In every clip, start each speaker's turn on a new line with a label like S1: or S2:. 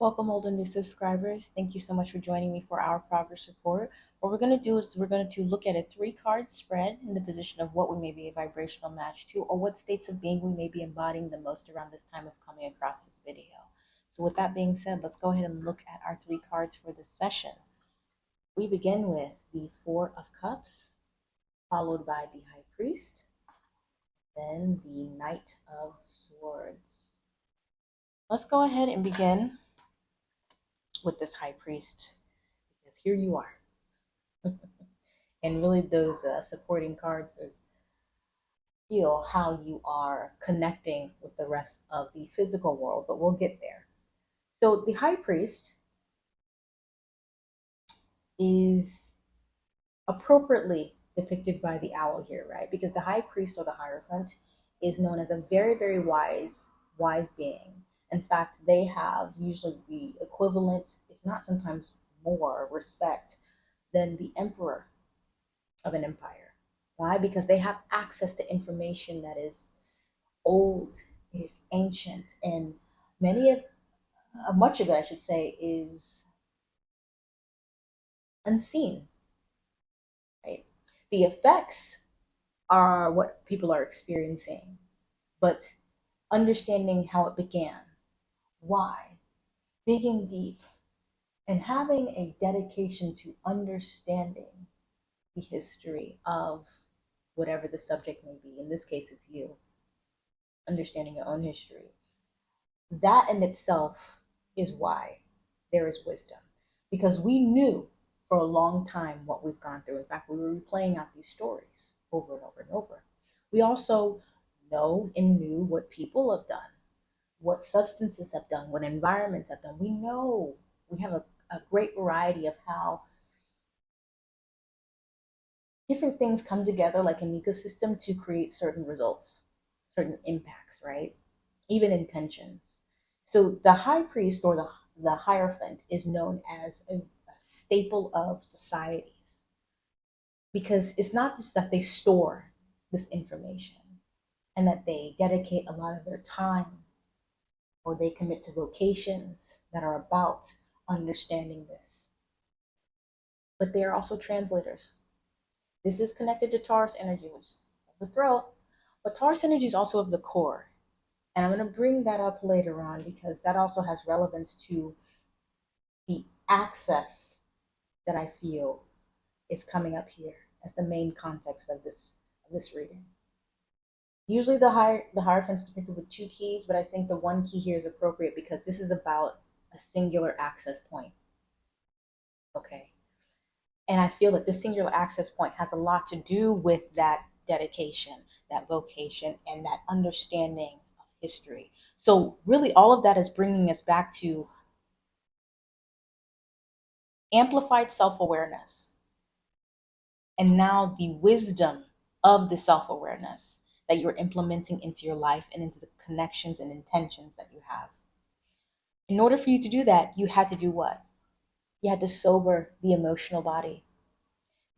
S1: Welcome, old and new subscribers. Thank you so much for joining me for our progress report. What we're going to do is we're going to look at a three card spread in the position of what we may be a vibrational match to or what states of being we may be embodying the most around this time of coming across this video. So, with that being said, let's go ahead and look at our three cards for this session. We begin with the Four of Cups, followed by the High Priest, then the Knight of Swords. Let's go ahead and begin with this high priest because here you are. and really, those uh, supporting cards is feel how you are connecting with the rest of the physical world, but we'll get there. So, the high priest is appropriately depicted by the owl here, right? Because the high priest or the hierophant is known as a very, very wise, wise being in fact, they have usually the equivalent, if not sometimes more, respect than the emperor of an empire. Why? Because they have access to information that is old, is ancient, and many of, uh, much of it, I should say, is unseen. Right? The effects are what people are experiencing, but understanding how it began, why, digging deep, and having a dedication to understanding the history of whatever the subject may be. In this case, it's you. Understanding your own history. That in itself is why there is wisdom. Because we knew for a long time what we've gone through. In fact, we were replaying out these stories over and over and over. We also know and knew what people have done what substances have done, what environments have done. We know we have a, a great variety of how different things come together like an ecosystem to create certain results, certain impacts, right? Even intentions. So the high priest or the, the hierophant is known as a, a staple of societies because it's not just that they store this information and that they dedicate a lot of their time or they commit to vocations that are about understanding this. But they are also translators. This is connected to Taurus energies the throat, but Taurus energy is also of the core. And I'm going to bring that up later on because that also has relevance to the access that I feel is coming up here as the main context of this, of this reading. Usually the higher the Hierophant is depicted with two keys, but I think the one key here is appropriate because this is about a singular access point. Okay. And I feel that this singular access point has a lot to do with that dedication, that vocation, and that understanding of history. So really all of that is bringing us back to amplified self-awareness. And now the wisdom of the self-awareness that you're implementing into your life and into the connections and intentions that you have. In order for you to do that, you had to do what? You had to sober the emotional body.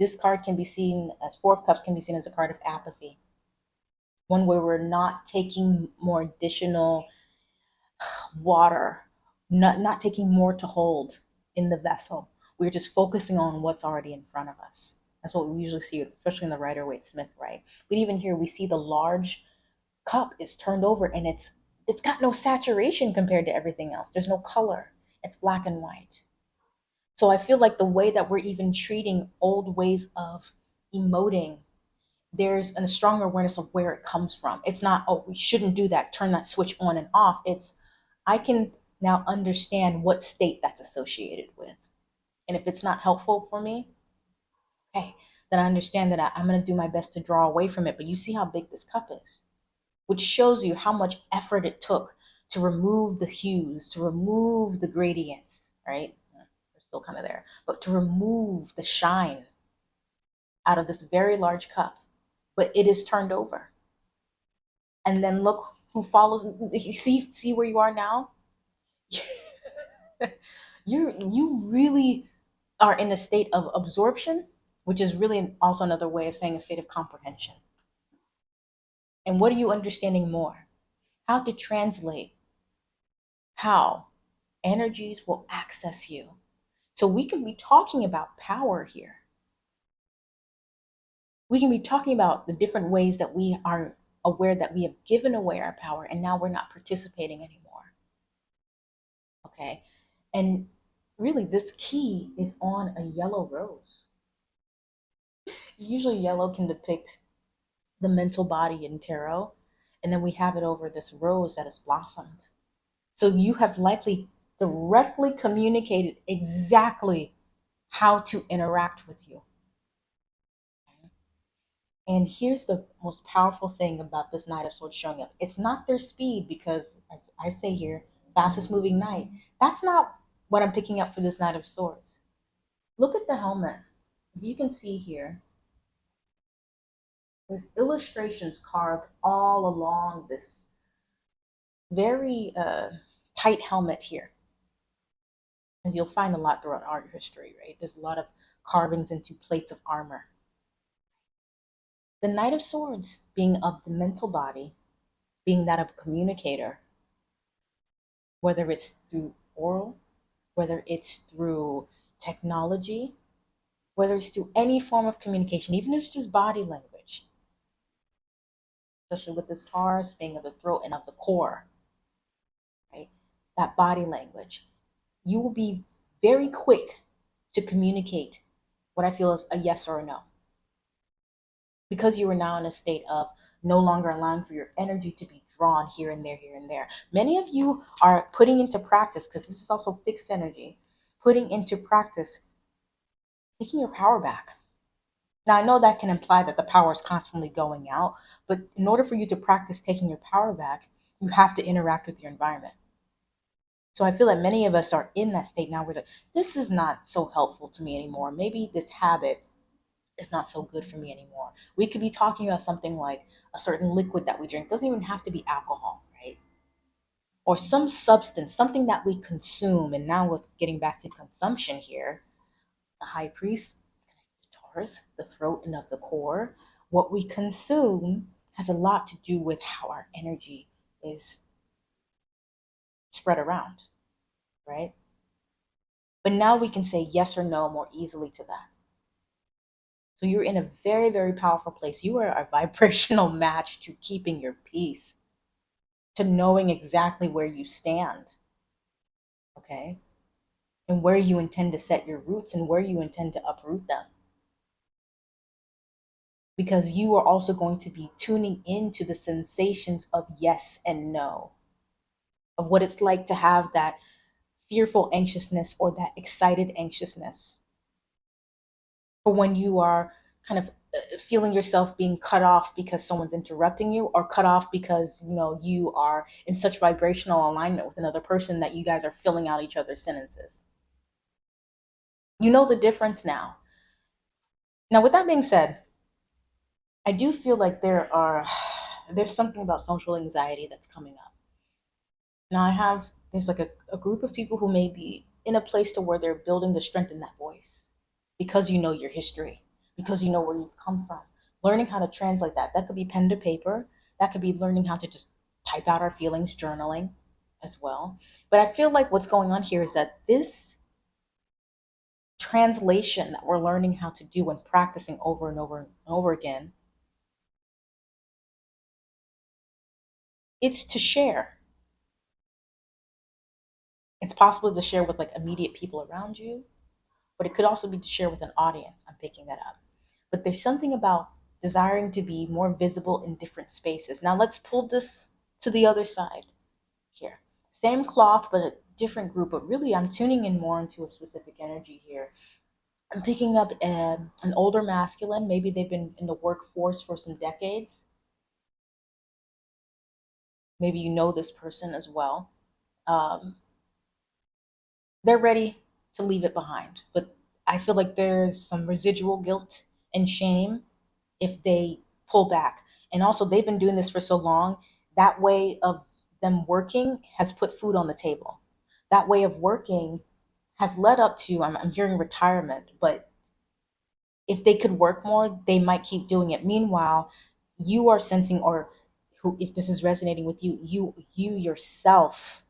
S1: This card can be seen as Four of Cups can be seen as a card of apathy. One where we're not taking more additional water, not, not taking more to hold in the vessel. We're just focusing on what's already in front of us. That's what we usually see, especially in the Rider Waite Smith, right? But even here, we see the large cup is turned over and it's it's got no saturation compared to everything else. There's no color. It's black and white. So I feel like the way that we're even treating old ways of emoting, there's a stronger awareness of where it comes from. It's not, oh, we shouldn't do that, turn that switch on and off. It's, I can now understand what state that's associated with. And if it's not helpful for me, okay, then I understand that I, I'm going to do my best to draw away from it. But you see how big this cup is, which shows you how much effort it took to remove the hues, to remove the gradients, right? They're still kind of there, but to remove the shine out of this very large cup. But it is turned over. And then look who follows. See, see where you are now? you you really are in a state of absorption which is really also another way of saying a state of comprehension. And what are you understanding more? How to translate how energies will access you. So we can be talking about power here. We can be talking about the different ways that we are aware that we have given away our power and now we're not participating anymore. Okay. And really, this key is on a yellow rose. Usually, yellow can depict the mental body in tarot, and then we have it over this rose that has blossomed. So you have likely directly communicated exactly how to interact with you. And here's the most powerful thing about this Knight of Swords showing up. It's not their speed, because as I say here, fastest moving knight. That's not what I'm picking up for this Knight of Swords. Look at the helmet. You can see here, there's illustrations carved all along this very uh, tight helmet here. As you'll find a lot throughout art history, right? There's a lot of carvings into plates of armor. The Knight of Swords being of the mental body, being that of a communicator, whether it's through oral, whether it's through technology, whether it's through any form of communication, even if it's just body language, especially with this Taurus being of the throat and of the core, right? That body language. You will be very quick to communicate what I feel is a yes or a no. Because you are now in a state of no longer allowing for your energy to be drawn here and there, here and there. Many of you are putting into practice, because this is also fixed energy, putting into practice taking your power back. Now, I know that can imply that the power is constantly going out, but in order for you to practice taking your power back, you have to interact with your environment. So I feel that many of us are in that state now where like, this is not so helpful to me anymore. Maybe this habit is not so good for me anymore. We could be talking about something like a certain liquid that we drink. It doesn't even have to be alcohol, right? Or some substance, something that we consume. And now with getting back to consumption here, the high priest, the throat and of the core, what we consume has a lot to do with how our energy is spread around, right? But now we can say yes or no more easily to that. So you're in a very, very powerful place. You are a vibrational match to keeping your peace, to knowing exactly where you stand. Okay? And where you intend to set your roots and where you intend to uproot them. Because you are also going to be tuning into the sensations of yes and no, of what it's like to have that fearful anxiousness or that excited anxiousness. For when you are kind of uh, feeling yourself being cut off because someone's interrupting you or cut off because you know you are in such vibrational alignment with another person that you guys are filling out each other's sentences. You know the difference now. Now with that being said i do feel like there are there's something about social anxiety that's coming up now i have there's like a, a group of people who may be in a place to where they're building to strengthen that voice because you know your history, because you know where you've come from. Learning how to translate that. That could be pen to paper. That could be learning how to just type out our feelings, journaling as well. But I feel like what's going on here is that this translation that we're learning how to do and practicing over and over and over again, it's to share. It's possible to share with like immediate people around you but it could also be to share with an audience. I'm picking that up. But there's something about desiring to be more visible in different spaces. Now let's pull this to the other side here. Same cloth, but a different group. But really, I'm tuning in more into a specific energy here. I'm picking up a, an older masculine. Maybe they've been in the workforce for some decades. Maybe you know this person as well. Um, they're ready to leave it behind. But I feel like there's some residual guilt and shame if they pull back. And also, they've been doing this for so long. That way of them working has put food on the table. That way of working has led up to, I'm, I'm hearing retirement, but if they could work more, they might keep doing it. Meanwhile, you are sensing, or who, if this is resonating with you, you you yourself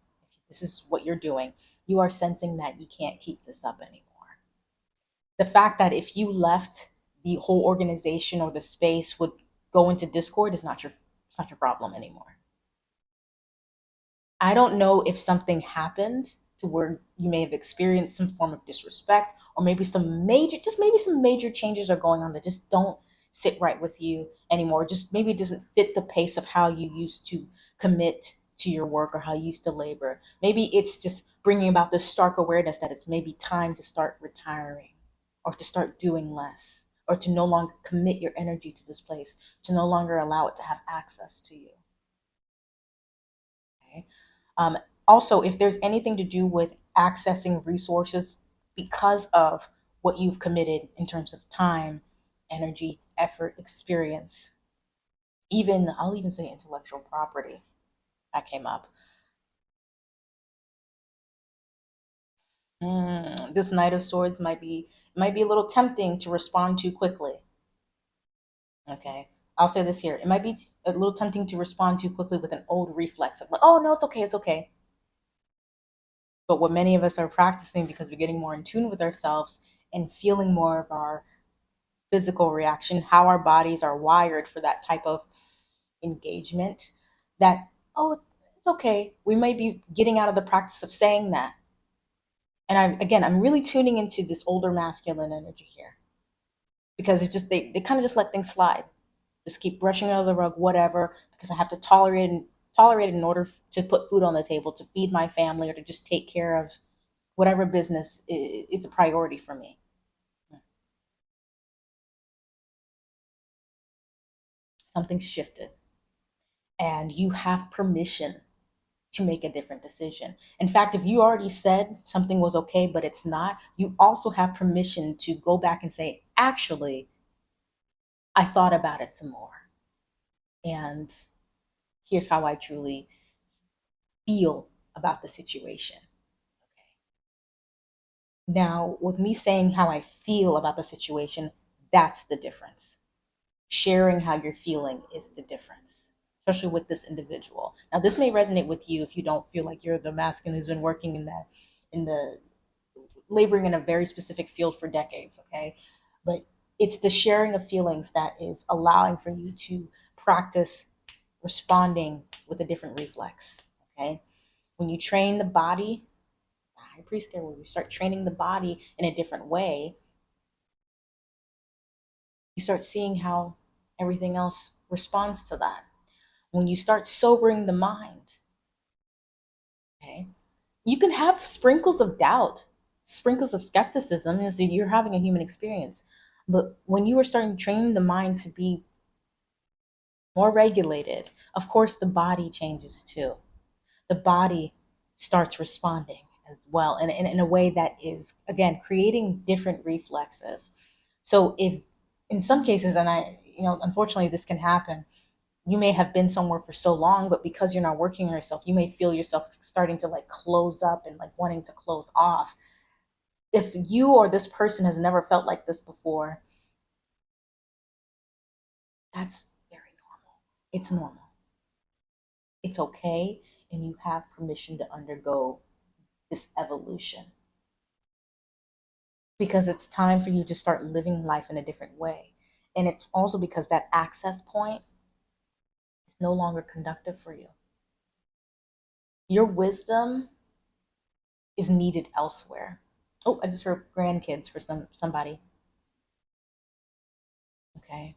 S1: this is what you're doing, you are sensing that you can't keep this up anymore. The fact that if you left the whole organization or the space would go into discord is not your it's not your problem anymore. I don't know if something happened to where you may have experienced some form of disrespect or maybe some major just maybe some major changes are going on that just don't sit right with you anymore. Just maybe it doesn't fit the pace of how you used to commit to your work or how you used to labor. Maybe it's just bringing about this stark awareness that it's maybe time to start retiring or to start doing less or to no longer commit your energy to this place to no longer allow it to have access to you. Okay. Um, also if there's anything to do with accessing resources because of what you've committed in terms of time energy effort experience even i'll even say intellectual property that came up Mm, this Knight of Swords might be might be a little tempting to respond too quickly. Okay, I'll say this here: it might be a little tempting to respond too quickly with an old reflex of like, "Oh no, it's okay, it's okay." But what many of us are practicing because we're getting more in tune with ourselves and feeling more of our physical reaction, how our bodies are wired for that type of engagement. That oh, it's okay. We might be getting out of the practice of saying that and I'm again, I'm really tuning into this older masculine energy here because it just they, they kind of just let things slide, just keep brushing under the rug, whatever, because I have to tolerate and tolerate it in order to put food on the table, to feed my family, or to just take care of whatever business is a priority for me. Something's shifted, and you have permission to make a different decision. In fact, if you already said something was okay, but it's not, you also have permission to go back and say, actually, I thought about it some more. And here's how I truly feel about the situation. Okay. Now, with me saying how I feel about the situation, that's the difference. Sharing how you're feeling is the difference especially with this individual. Now, this may resonate with you if you don't feel like you're the masculine who's been working in that, in the laboring in a very specific field for decades, okay? But it's the sharing of feelings that is allowing for you to practice responding with a different reflex, okay? When you train the body, the high priest there, when you start training the body in a different way, you start seeing how everything else responds to that when you start sobering the mind, okay, you can have sprinkles of doubt, sprinkles of skepticism as you're having a human experience. But when you are starting to train the mind to be more regulated, of course, the body changes too. The body starts responding as well, and in, in a way that is, again, creating different reflexes. So, if in some cases, and I, you know, unfortunately, this can happen, you may have been somewhere for so long, but because you're not working on yourself, you may feel yourself starting to like close up and like wanting to close off. If you or this person has never felt like this before, that's very normal. It's normal. It's okay, and you have permission to undergo this evolution. Because it's time for you to start living life in a different way. And it's also because that access point is no longer conductive for you. Your wisdom is needed elsewhere. Oh, I just heard grandkids for some somebody. Okay.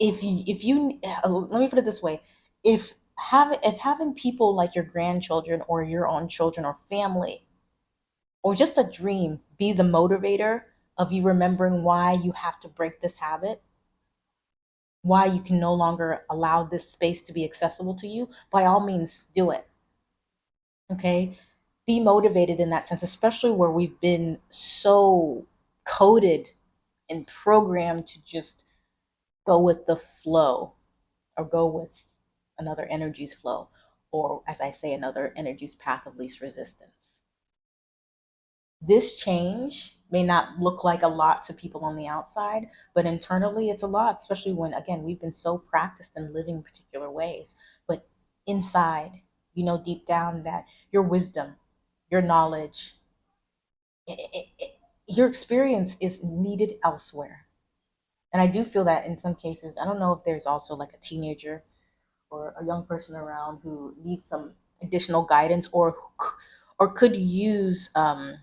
S1: If you if you uh, let me put it this way, if have if having people like your grandchildren or your own children or family or just a dream be the motivator of you remembering why you have to break this habit why you can no longer allow this space to be accessible to you, by all means, do it. Okay? Be motivated in that sense, especially where we've been so coded and programmed to just go with the flow or go with another energy's flow, or as I say, another energy's path of least resistance. This change may not look like a lot to people on the outside, but internally it's a lot, especially when, again, we've been so practiced in living particular ways. But inside, you know deep down that your wisdom, your knowledge, it, it, it, your experience is needed elsewhere. And I do feel that in some cases, I don't know if there's also like a teenager or a young person around who needs some additional guidance or or could use um,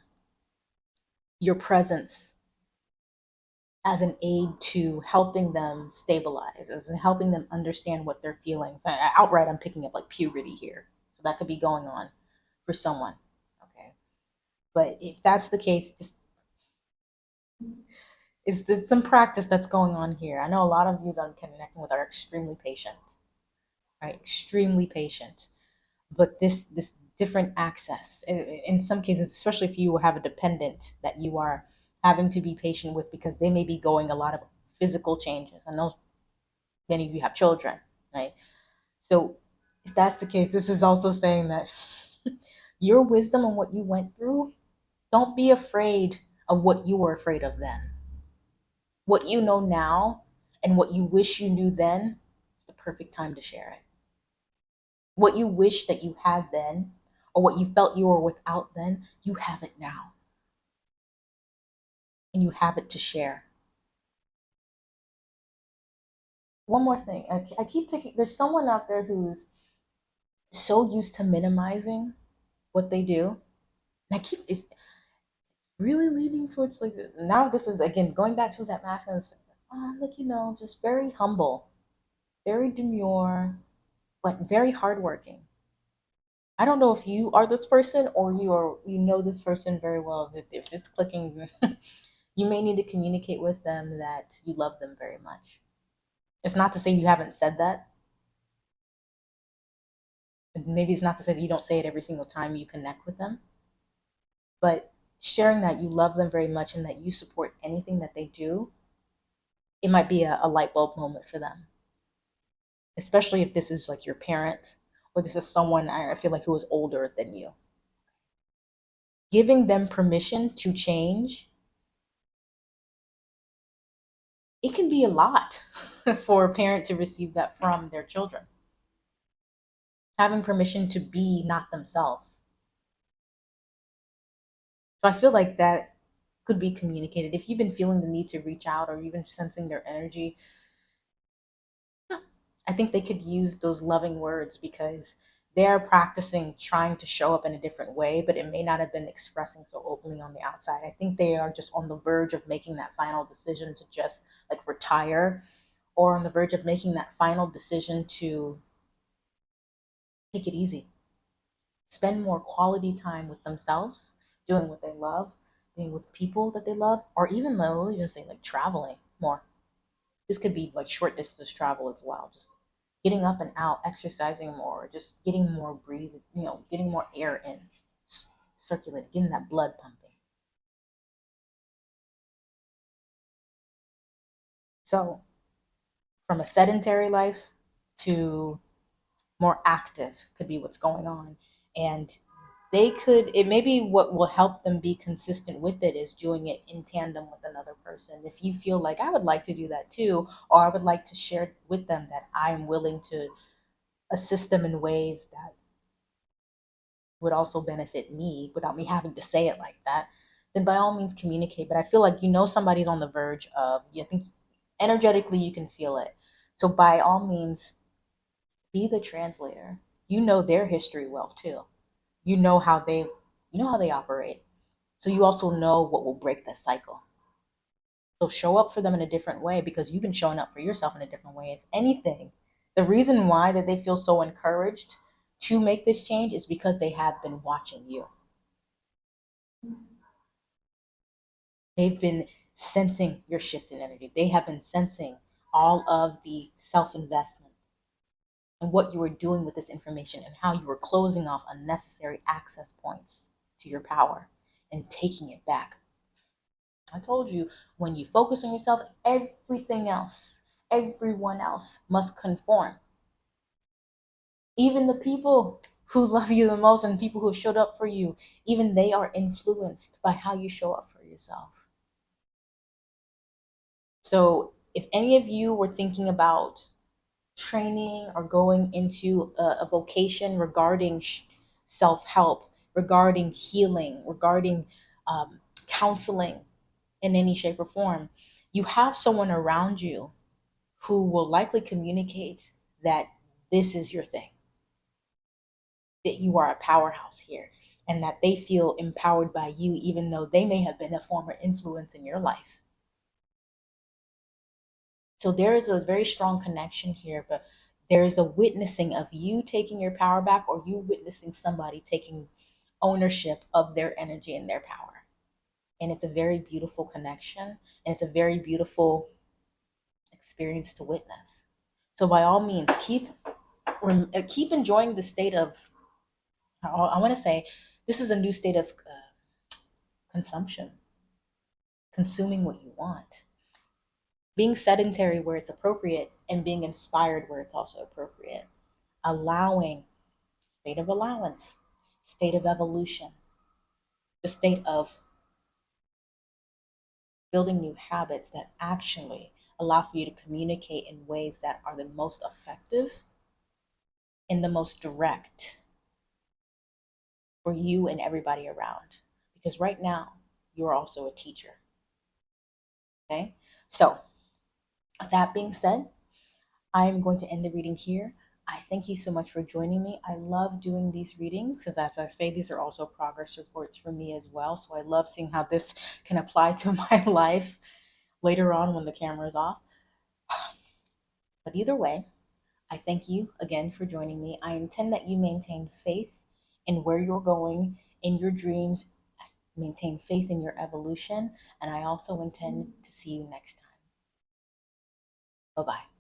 S1: your presence as an aid to helping them stabilize, as in helping them understand what they're feeling. So outright, I'm picking up like puberty here. So that could be going on for someone. Okay. But if that's the case, just is there some practice that's going on here? I know a lot of you that I'm connecting with are extremely patient, right? Extremely patient. But this this different access in some cases, especially if you have a dependent that you are having to be patient with because they may be going a lot of physical changes. I know many of you have children, right? So if that's the case, this is also saying that your wisdom and what you went through, don't be afraid of what you were afraid of then. What you know now and what you wish you knew then is the perfect time to share it. What you wish that you had then, or what you felt you were without then, you have it now and you have it to share. One more thing, I, I keep picking, there's someone out there who's so used to minimizing what they do. And I keep, it's really leaning towards like, now this is again going back to that mask and oh, like, you know, just very humble, very demure, but very hardworking. I don't know if you are this person or you are you know this person very well. If, if it's clicking, you may need to communicate with them that you love them very much. It's not to say you haven't said that. Maybe it's not to say that you don't say it every single time you connect with them. But sharing that you love them very much and that you support anything that they do, it might be a, a light bulb moment for them. Especially if this is like your parent or this is someone I feel like who is older than you. Giving them permission to change it can be a lot for a parent to receive that from their children. Having permission to be not themselves. So I feel like that could be communicated. If you've been feeling the need to reach out or been sensing their energy, I think they could use those loving words because they're practicing trying to show up in a different way, but it may not have been expressing so openly on the outside. I think they are just on the verge of making that final decision to just like retire or on the verge of making that final decision to take it easy. Spend more quality time with themselves, doing what they love, being with people that they love, or even, I'll even say like traveling more. This could be like short distance travel as well, just getting up and out, exercising more, just getting more breathe, you know, getting more air in, circulating, getting that blood pumping. So, from a sedentary life to more active could be what's going on. And they could it maybe what will help them be consistent with it is doing it in tandem with another person. If you feel like i would like to do that too or i would like to share with them that i'm willing to assist them in ways that would also benefit me without me having to say it like that then by all means communicate. But i feel like you know somebody's on the verge of you think energetically you can feel it. So by all means be the translator. You know their history well too you know how they you know how they operate. So you also know what will break the cycle. So show up for them in a different way because you've been showing up for yourself in a different way. If anything the reason why that they feel so encouraged to make this change is because they have been watching you. They've been sensing your shift in energy. They have been sensing all of the self-investment and what you were doing with this information and how you were closing off unnecessary access points to your power and taking it back. I told you when you focus on yourself, everything else, everyone else must conform. Even the people who love you the most and people who showed up for you, even they are influenced by how you show up for yourself. So if any of you were thinking about training or going into a, a vocation regarding self help, regarding healing, regarding um, counseling in any shape or form, you have someone around you who will likely communicate that this is your thing, that you are a powerhouse here, and that they feel empowered by you, even though they may have been a former influence in your life. So there is a very strong connection here, but there is a witnessing of you taking your power back or you witnessing somebody taking ownership of their energy and their power. And it's a very beautiful connection and it's a very beautiful experience to witness. So by all means, keep keep enjoying the state of I want to say this is a new state of uh, consumption, consuming what you want, being sedentary where it's appropriate, and being inspired where it's also appropriate, allowing state of allowance, state of evolution, the state of building new habits that actually allow for you to communicate in ways that are the most effective and the most direct for you and everybody around. Because right now, you're also a teacher. Okay? So, that being said, I am going to end the reading here. I thank you so much for joining me. I love doing these readings because, as I say, these are also progress reports for me as well. So I love seeing how this can apply to my life later on when the camera is off. But either way, I thank you again for joining me. I intend that you maintain faith in where you're going in your dreams, maintain faith in your evolution, and I also intend to see you next time. Bye bye.